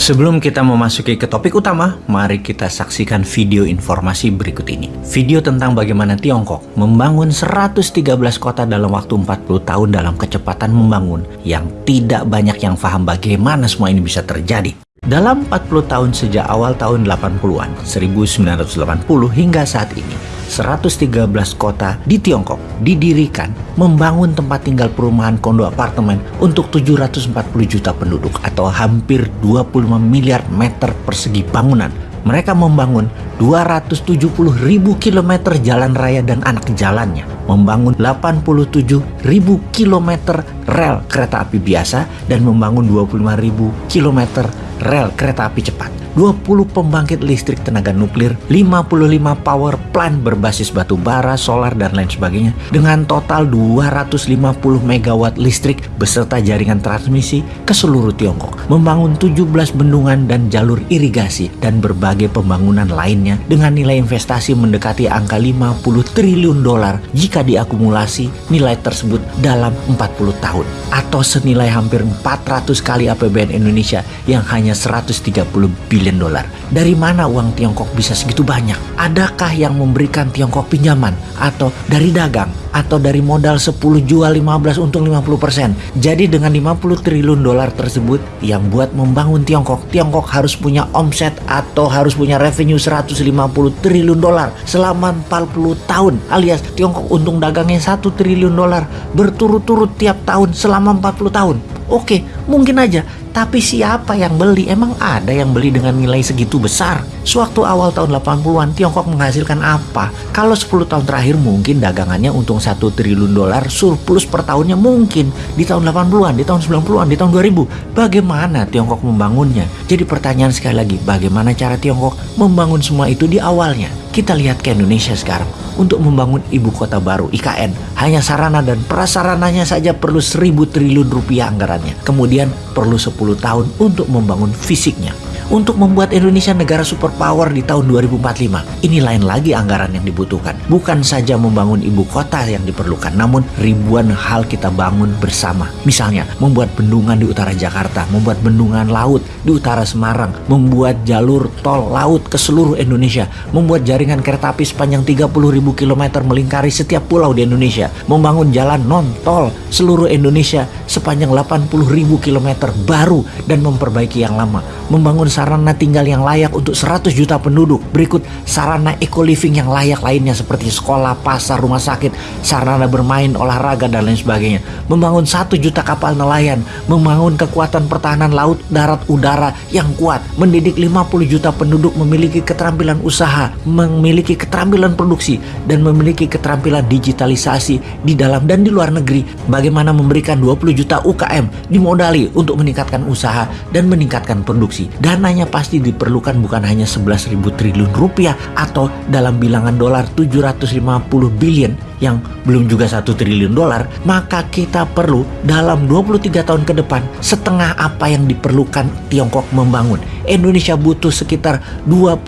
Sebelum kita memasuki ke topik utama, mari kita saksikan video informasi berikut ini. Video tentang bagaimana Tiongkok membangun 113 kota dalam waktu 40 tahun dalam kecepatan membangun yang tidak banyak yang paham bagaimana semua ini bisa terjadi. Dalam 40 tahun sejak awal tahun 80-an, 1980 hingga saat ini, 113 kota di Tiongkok didirikan membangun tempat tinggal perumahan kondo apartemen untuk 740 juta penduduk atau hampir 25 miliar meter persegi bangunan. Mereka membangun 270 ribu kilometer jalan raya dan anak jalannya, membangun 87 ribu kilometer rel kereta api biasa, dan membangun 25 ribu kilometer rel kereta api cepat, 20 pembangkit listrik tenaga nuklir, 55 power plant berbasis batu bara, solar, dan lain sebagainya, dengan total 250 megawatt listrik beserta jaringan transmisi ke seluruh Tiongkok, membangun 17 bendungan dan jalur irigasi, dan berbagai pembangunan lainnya dengan nilai investasi mendekati angka 50 triliun dolar jika diakumulasi nilai tersebut dalam 40 tahun, atau senilai hampir 400 kali APBN Indonesia yang hanya hanya 130 billion dolar. Dari mana uang Tiongkok bisa segitu banyak? Adakah yang memberikan Tiongkok pinjaman? Atau dari dagang? Atau dari modal 10 jual 15 untung 50%? Jadi dengan 50 triliun dolar tersebut yang buat membangun Tiongkok, Tiongkok harus punya omset atau harus punya revenue 150 triliun dolar selama 40 tahun alias Tiongkok untung dagangnya 1 triliun dolar berturut-turut tiap tahun selama 40 tahun. Oke, mungkin aja tapi siapa yang beli? Emang ada yang beli dengan nilai segitu besar? Sewaktu awal tahun 80-an, Tiongkok menghasilkan apa? Kalau 10 tahun terakhir mungkin dagangannya untung 1 triliun dolar, surplus per tahunnya mungkin di tahun 80-an, di tahun 90-an, di tahun 2000. Bagaimana Tiongkok membangunnya? Jadi pertanyaan sekali lagi, bagaimana cara Tiongkok membangun semua itu di awalnya? Kita lihat ke Indonesia sekarang. Untuk membangun ibu kota baru, IKN, hanya sarana dan prasarananya saja perlu 1000 triliun rupiah anggarannya. Kemudian perlu 10 tahun untuk membangun fisiknya untuk membuat Indonesia negara superpower di tahun 2045. Ini lain lagi anggaran yang dibutuhkan. Bukan saja membangun ibu kota yang diperlukan, namun ribuan hal kita bangun bersama. Misalnya, membuat bendungan di utara Jakarta, membuat bendungan laut di utara Semarang, membuat jalur tol laut ke seluruh Indonesia, membuat jaringan kereta api sepanjang 30.000 km melingkari setiap pulau di Indonesia, membangun jalan non-tol seluruh Indonesia sepanjang 80.000 km baru dan memperbaiki yang lama, membangun sarana tinggal yang layak untuk 100 juta penduduk. Berikut sarana eco living yang layak lainnya seperti sekolah, pasar, rumah sakit, sarana bermain, olahraga, dan lain sebagainya. Membangun 1 juta kapal nelayan, membangun kekuatan pertahanan laut, darat, udara yang kuat, mendidik 50 juta penduduk memiliki keterampilan usaha, memiliki keterampilan produksi, dan memiliki keterampilan digitalisasi di dalam dan di luar negeri. Bagaimana memberikan 20 juta UKM dimodali untuk meningkatkan usaha dan meningkatkan produksi. Dana dananya pasti diperlukan bukan hanya 11.000 triliun rupiah atau dalam bilangan dolar 750 billion yang belum juga satu triliun dolar, maka kita perlu dalam 23 tahun ke depan setengah apa yang diperlukan Tiongkok membangun. Indonesia butuh sekitar 25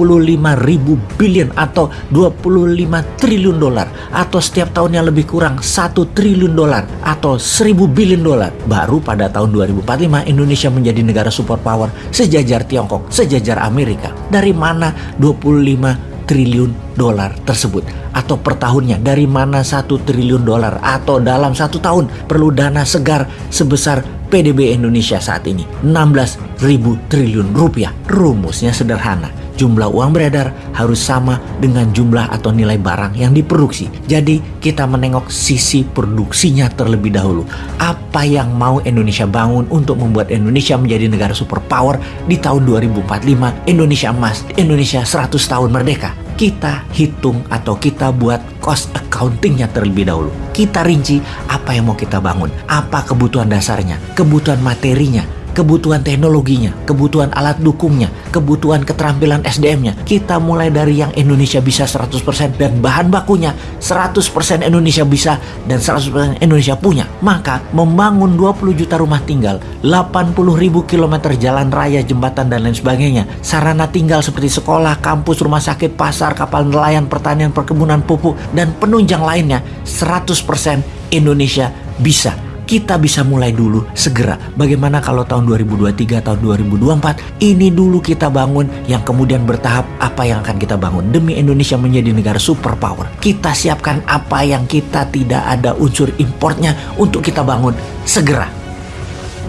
ribu billion atau 25 triliun dolar atau setiap tahunnya lebih kurang 1 triliun dolar atau 1000 billion dolar. Baru pada tahun 2045 Indonesia menjadi negara superpower sejajar Tiongkok, sejajar Amerika. Dari mana 25 triliun dolar tersebut? Atau per tahunnya? Dari mana satu triliun dolar? Atau dalam satu tahun perlu dana segar sebesar PDB Indonesia saat ini? 16 ribu triliun rupiah. Rumusnya sederhana. Jumlah uang beredar harus sama dengan jumlah atau nilai barang yang diproduksi. Jadi kita menengok sisi produksinya terlebih dahulu. Apa yang mau Indonesia bangun untuk membuat Indonesia menjadi negara superpower di tahun 2045, Indonesia emas, Indonesia 100 tahun merdeka. Kita hitung atau kita buat cost accountingnya terlebih dahulu. Kita rinci apa yang mau kita bangun, apa kebutuhan dasarnya, kebutuhan materinya, kebutuhan teknologinya, kebutuhan alat dukungnya, kebutuhan keterampilan SDM-nya. Kita mulai dari yang Indonesia bisa 100% dan bahan bakunya 100% Indonesia bisa dan 100% Indonesia punya. Maka membangun 20 juta rumah tinggal, 80 ribu kilometer jalan raya, jembatan dan lain sebagainya, sarana tinggal seperti sekolah, kampus, rumah sakit, pasar, kapal nelayan, pertanian, perkebunan, pupuk, dan penunjang lainnya 100% Indonesia bisa kita bisa mulai dulu segera. Bagaimana kalau tahun 2023 atau 2024 ini dulu kita bangun yang kemudian bertahap apa yang akan kita bangun demi Indonesia menjadi negara superpower. Kita siapkan apa yang kita tidak ada unsur importnya untuk kita bangun segera